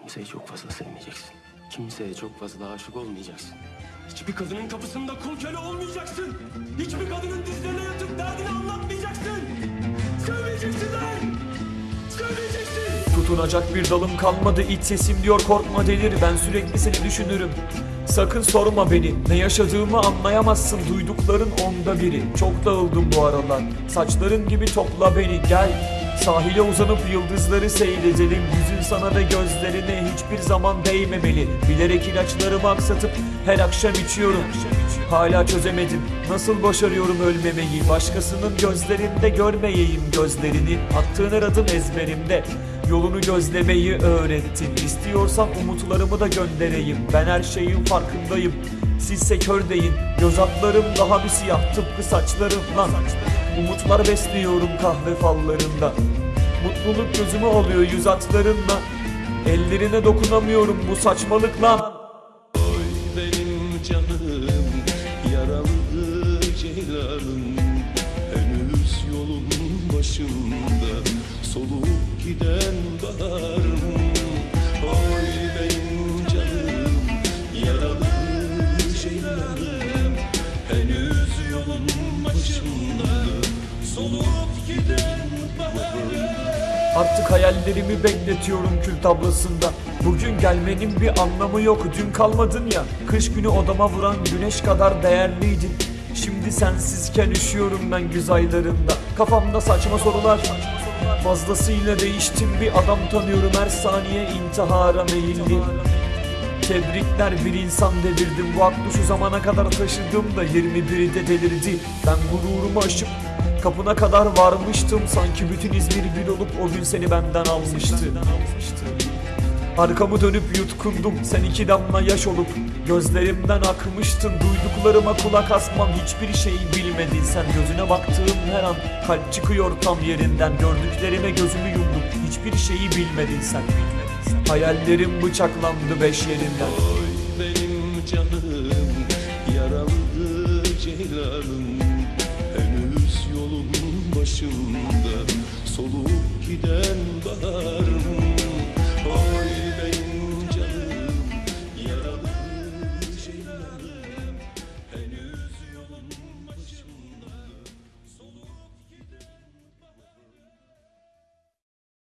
Kimseyi çok fazla sevmeyeceksin. Kimseye çok fazla aşık olmayacaksın. Hiçbir kadının kapısında kul köle olmayacaksın. Hiçbir kadının dizlerine yatıp derdini anlatmayacaksın. Sevmeyeceksin lan! Sevmeyeceksin! Tutunacak bir dalım kalmadı iç sesim diyor korkma delir ben sürekli seni düşünürüm Sakın sorma beni ne yaşadığımı anlayamazsın duydukların onda biri Çok dağıldım bu aralar saçların gibi topla beni gel Sahile uzanıp yıldızları seyredelim. Yüzün sana ve gözlerine hiçbir zaman değmemeli. Bilerek ilaçlarımı aksatıp her akşam içiyorum. Hala çözemedim. Nasıl başarıyorum ölmemeyi? Başkasının gözlerinde görmeyeyim gözlerini. Attığın her adım ezberimde. Yolunu gözlemeyi öğrettin İstiyorsan umutlarımı da göndereyim. Ben her şeyin farkındayım. Sizse kör deyin. Göz altlarım daha bir siyah tıpkı saçlarım lan Umutlar besliyorum kahve fallarında. Mutluluk gözümü alıyor yüz hatlarınla Ellerine dokunamıyorum bu saçmalık lan benim canım yaralı ceylanım. Henüz yolun başında solup giden baharım. Oy benim canım yaralı ceylanım. Henüz yolun başında Artık hayallerimi bekletiyorum kül tablasında Bugün gelmenin bir anlamı yok Dün kalmadın ya. Kış günü odama vuran güneş kadar değerliydin. Şimdi sensizken üşüyorum ben güz aylarında. Kafamda saçma sorular Fazlasıyla değiştim bir adam tanıyorum. Her saniye intihara meyilli. Tebrikler bir insan devirdim. Bu aklı şu zamana kadar taşıdım da 21'i de delirdi. Ben gururumu aşıp kapına kadar varmıştım. Sanki bütün İzmir bir olup o gün seni benden almıştı. Arkamı dönüp yutkundum. Sen iki damla yaş olup Gözlerimden akmıştın. Duyduklarıma kulak asmam. Hiçbir şeyi bilmedin. Sen gözüne baktığım her an Kalp çıkıyor tam yerinden. Gördüklerime gözümü yumdum. Hiçbir şeyi bilmedin sen. Hayallerim bıçaklandı beş yerinden. Oy benim canım yaralı ceylanım başında solup giden Oy benim